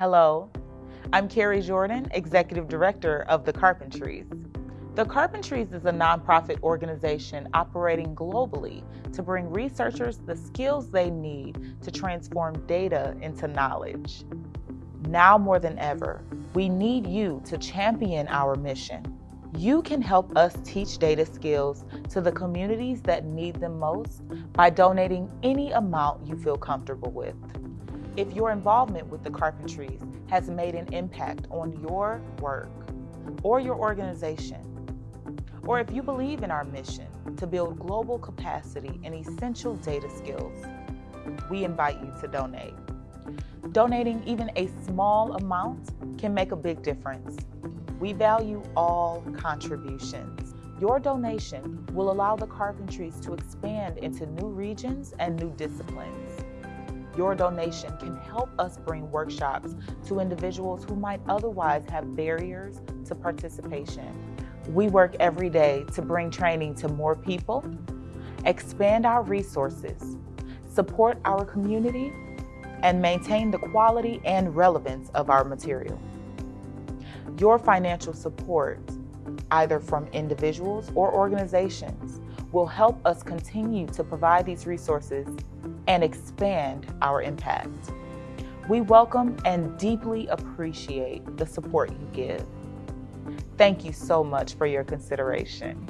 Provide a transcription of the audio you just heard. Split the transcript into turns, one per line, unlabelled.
Hello, I'm Kari Jordan, Executive Director of The Carpentries. The Carpentries is a nonprofit organization operating globally to bring researchers the skills they need to transform data into knowledge. Now more than ever, we need you to champion our mission. You can help us teach data skills to the communities that need them most by donating any amount you feel comfortable with. If your involvement with the Carpentries has made an impact on your work or your organization, or if you believe in our mission to build global capacity in essential data skills, we invite you to donate. Donating even a small amount can make a big difference. We value all contributions. Your donation will allow the Carpentries to expand into new regions and new disciplines. Your donation can help us bring workshops to individuals who might otherwise have barriers to participation. We work every day to bring training to more people, expand our resources, support our community, and maintain the quality and relevance of our material. Your financial support, either from individuals or organizations, will help us continue to provide these resources and expand our impact. We welcome and deeply appreciate the support you give. Thank you so much for your consideration.